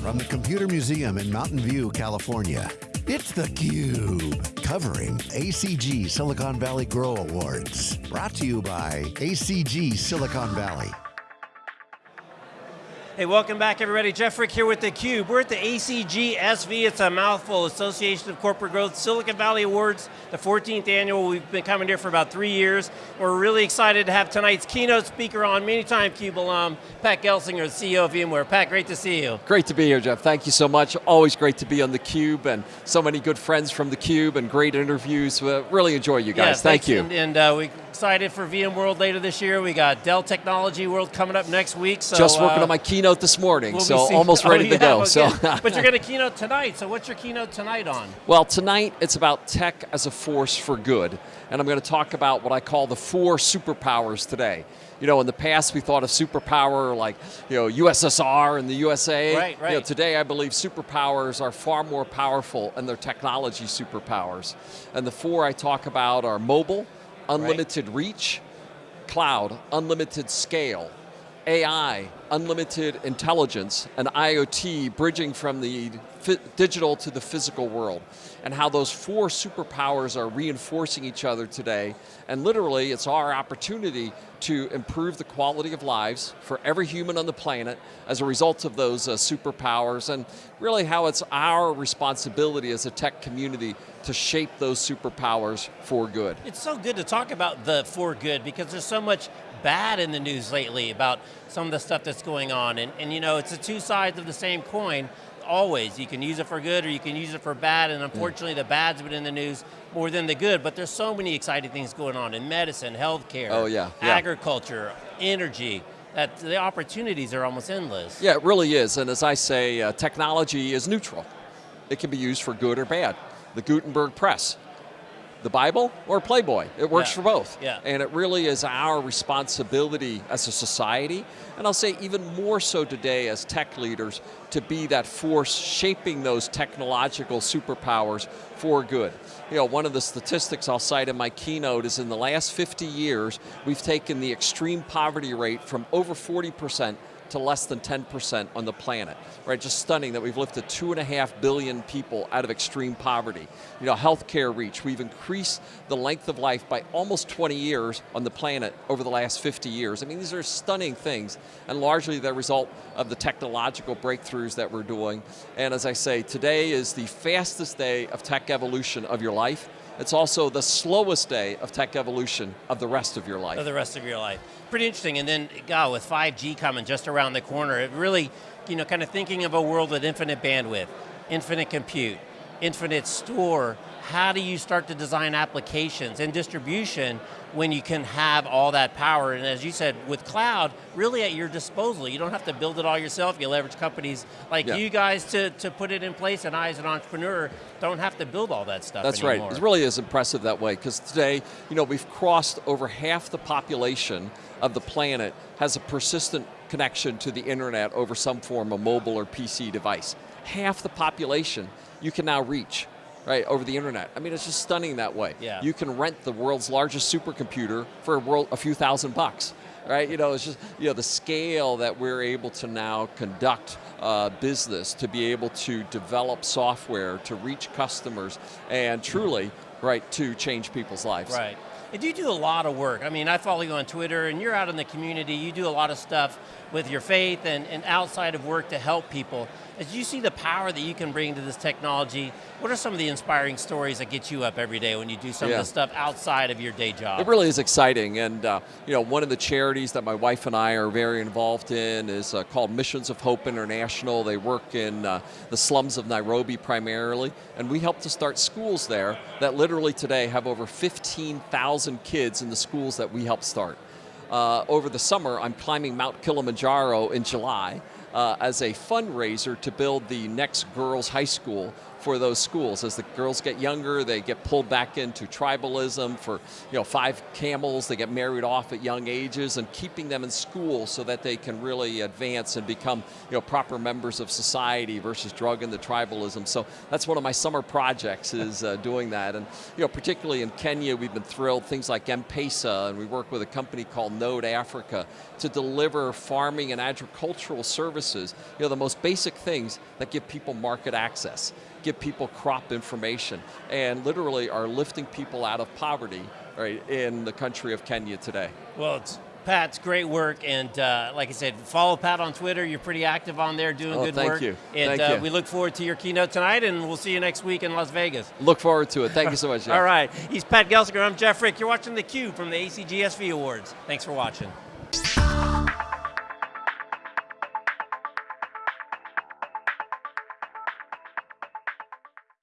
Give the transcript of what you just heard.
from the Computer Museum in Mountain View, California. It's theCUBE, covering ACG Silicon Valley Grow Awards. Brought to you by ACG Silicon Valley. Hey, welcome back everybody. Jeff Frick here with theCUBE. We're at the ACGSV, it's a mouthful, Association of Corporate Growth Silicon Valley Awards, the 14th annual. We've been coming here for about three years. We're really excited to have tonight's keynote speaker on, many time CUBE alum, Pat Gelsinger, CEO of VMware. Pat, great to see you. Great to be here, Jeff. Thank you so much. Always great to be on theCUBE and so many good friends from theCUBE and great interviews. Uh, really enjoy you guys, yeah, thank you. And, and uh, we excited for VMworld later this year. We got Dell Technology World coming up next week. So, Just working uh, on my keynote this morning, we'll so almost ready oh, to go. so. but you're going to keynote tonight, so what's your keynote tonight on? Well, tonight it's about tech as a force for good, and I'm going to talk about what I call the four superpowers today. You know, in the past we thought of superpower like, you know, USSR and the USA. Right, right. You know, today I believe superpowers are far more powerful and they're technology superpowers. And the four I talk about are mobile, unlimited right. reach, cloud, unlimited scale, AI, unlimited intelligence, and IoT bridging from the digital to the physical world, and how those four superpowers are reinforcing each other today, and literally it's our opportunity to improve the quality of lives for every human on the planet as a result of those uh, superpowers, and really how it's our responsibility as a tech community to shape those superpowers for good. It's so good to talk about the for good because there's so much bad in the news lately about some of the stuff that's going on. And, and you know, it's the two sides of the same coin, always. You can use it for good or you can use it for bad, and unfortunately the bad's been in the news more than the good, but there's so many exciting things going on in medicine, healthcare, oh, yeah. yeah. agriculture, energy, that the opportunities are almost endless. Yeah, it really is, and as I say, uh, technology is neutral. It can be used for good or bad. The Gutenberg Press, the Bible or Playboy. It works yeah. for both. Yeah. And it really is our responsibility as a society, and I'll say even more so today as tech leaders, to be that force shaping those technological superpowers for good. You know, one of the statistics I'll cite in my keynote is in the last 50 years, we've taken the extreme poverty rate from over 40% to less than 10% on the planet. Right, just stunning that we've lifted two and a half billion people out of extreme poverty. You know, healthcare reach, we've increased the length of life by almost 20 years on the planet over the last 50 years. I mean, these are stunning things, and largely the result of the technological breakthroughs that we're doing. And as I say, today is the fastest day of tech evolution of your life. It's also the slowest day of tech evolution of the rest of your life. Of the rest of your life. Pretty interesting, and then, God, with 5G coming just around the corner, it really, you know, kind of thinking of a world with infinite bandwidth, infinite compute, infinite store, how do you start to design applications and distribution when you can have all that power? And as you said, with cloud, really at your disposal. You don't have to build it all yourself. You leverage companies like yeah. you guys to, to put it in place, and I as an entrepreneur don't have to build all that stuff That's anymore. right, it really is impressive that way, because today, you know, we've crossed over half the population of the planet has a persistent connection to the internet over some form of mobile or PC device. Half the population you can now reach right, over the internet. I mean, it's just stunning that way. Yeah. You can rent the world's largest supercomputer for a, world, a few thousand bucks. Right, you know, it's just, you know, the scale that we're able to now conduct uh, business, to be able to develop software, to reach customers, and truly, right, to change people's lives. Right. And you do a lot of work. I mean, I follow you on Twitter and you're out in the community, you do a lot of stuff with your faith and, and outside of work to help people. As you see the power that you can bring to this technology, what are some of the inspiring stories that get you up every day when you do some yeah. of the stuff outside of your day job? It really is exciting, and uh, you know, one of the charities that my wife and I are very involved in is uh, called Missions of Hope International. They work in uh, the slums of Nairobi primarily, and we help to start schools there that literally today have over 15,000 kids in the schools that we help start. Uh, over the summer, I'm climbing Mount Kilimanjaro in July, uh, as a fundraiser to build the next girls' high school for those schools. As the girls get younger, they get pulled back into tribalism. For you know, five camels, they get married off at young ages, and keeping them in school so that they can really advance and become you know proper members of society versus drug into tribalism. So that's one of my summer projects is uh, doing that, and you know, particularly in Kenya, we've been thrilled. Things like M-Pesa, and we work with a company called Node Africa to deliver farming and agricultural services. You know, the most basic things that give people market access give people crop information, and literally are lifting people out of poverty right, in the country of Kenya today. Well, it's Pat's great work, and uh, like I said, follow Pat on Twitter. You're pretty active on there, doing oh, good thank work. You. And thank uh, you. we look forward to your keynote tonight, and we'll see you next week in Las Vegas. Look forward to it. Thank you so much. Jeff. All right, he's Pat Gelsinger. I'm Jeff Frick. You're watching theCUBE from the ACGSV Awards. Thanks for watching.